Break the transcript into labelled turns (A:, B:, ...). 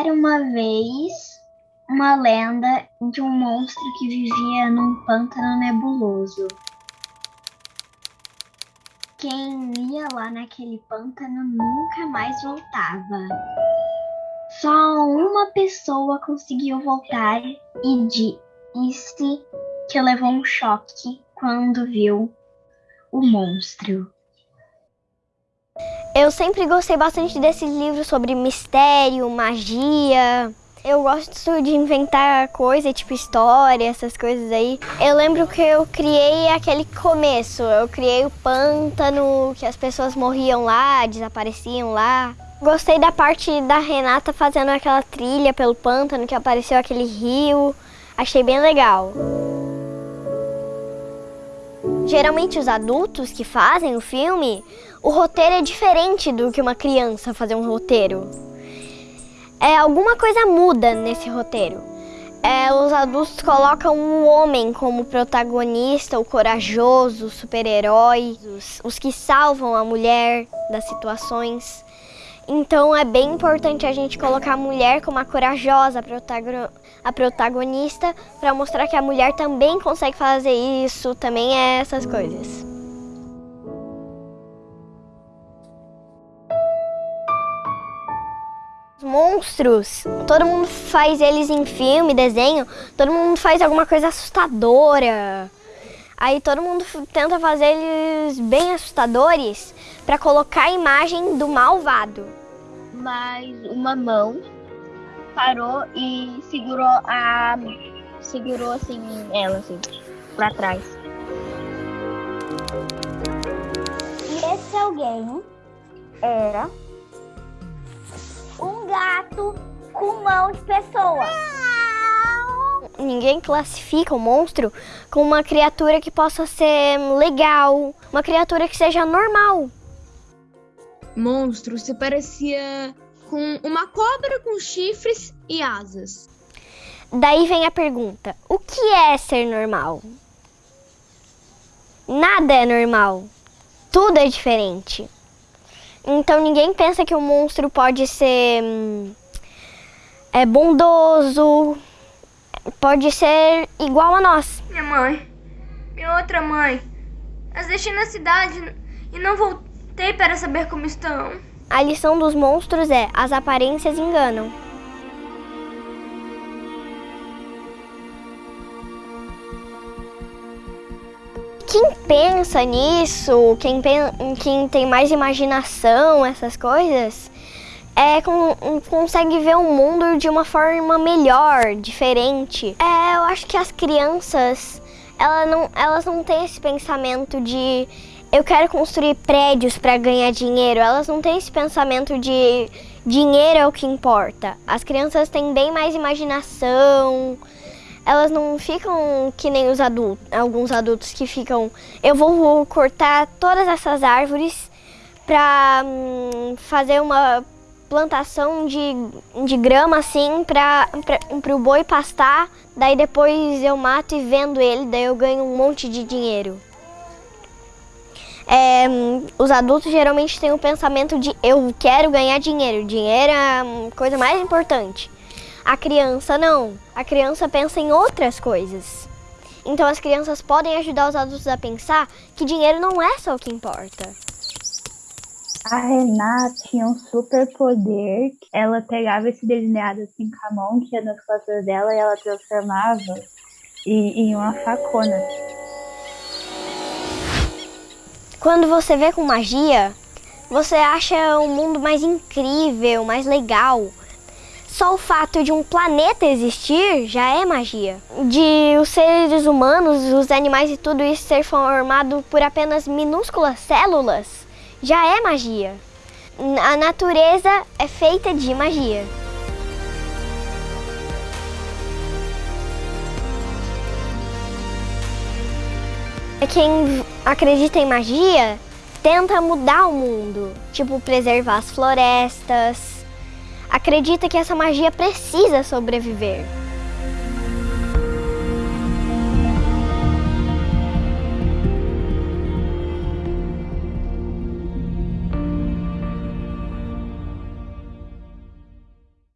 A: Era uma vez uma lenda de um monstro que vivia num pântano nebuloso. Quem ia lá naquele pântano nunca mais voltava. Só uma pessoa conseguiu voltar e disse que levou um choque quando viu o monstro.
B: Eu sempre gostei bastante desses livros sobre mistério, magia. Eu gosto de inventar coisa, tipo história, essas coisas aí. Eu lembro que eu criei aquele começo. Eu criei o pântano, que as pessoas morriam lá, desapareciam lá. Gostei da parte da Renata fazendo aquela trilha pelo pântano, que apareceu aquele rio. Achei bem legal. Geralmente os adultos que fazem o filme, o roteiro é diferente do que uma criança fazer um roteiro. É, alguma coisa muda nesse roteiro. É, os adultos colocam um homem como protagonista, o corajoso, o super-herói, os, os que salvam a mulher das situações. Então é bem importante a gente colocar a mulher como a corajosa a protagonista para mostrar que a mulher também consegue fazer isso, também é essas coisas. Os monstros, todo mundo faz eles em filme, desenho, todo mundo faz alguma coisa assustadora. Aí todo mundo tenta fazer eles bem assustadores para colocar a imagem do malvado
C: mas uma mão parou e segurou a segurou assim ela assim para trás.
D: E esse alguém era um gato com mão de pessoa.
B: Ninguém classifica o monstro como uma criatura que possa ser legal, uma criatura que seja normal
E: monstro se parecia com uma cobra com chifres e asas.
B: Daí vem a pergunta: o que é ser normal? Nada é normal. Tudo é diferente. Então ninguém pensa que o monstro pode ser hum, é bondoso, pode ser igual a nós.
F: Minha mãe, minha outra mãe, as deixei na cidade e não voltei Para saber como estão.
B: A lição dos monstros é: as aparências enganam. Quem pensa nisso, quem, quem tem mais imaginação, essas coisas, é, com, consegue ver o mundo de uma forma melhor, diferente. É, eu acho que as crianças, elas não, elas não têm esse pensamento de eu quero construir prédios para ganhar dinheiro. Elas não têm esse pensamento de dinheiro é o que importa. As crianças têm bem mais imaginação. Elas não ficam que nem os adultos, alguns adultos que ficam, eu vou cortar todas essas árvores para hum, fazer uma plantação de, de grama assim para o boi pastar, daí depois eu mato e vendo ele, daí eu ganho um monte de dinheiro é, os adultos geralmente têm o pensamento de eu quero ganhar dinheiro, dinheiro é a coisa mais importante. A criança não, a criança pensa em outras coisas. Então as crianças podem ajudar os adultos a pensar que dinheiro não é só o que importa.
G: A Renata tinha um super poder. Ela pegava esse delineado assim com a mão que ia nas costas dela e ela transformava em, em uma facona.
B: Quando você vê com magia, você acha o mundo mais incrível, mais legal. Só o fato de um planeta existir já é magia. De os seres humanos, os animais e tudo isso ser formado por apenas minúsculas células já é magia. A natureza é feita de magia. Quem acredita em magia tenta mudar o mundo, tipo preservar as florestas. Acredita que essa magia precisa sobreviver.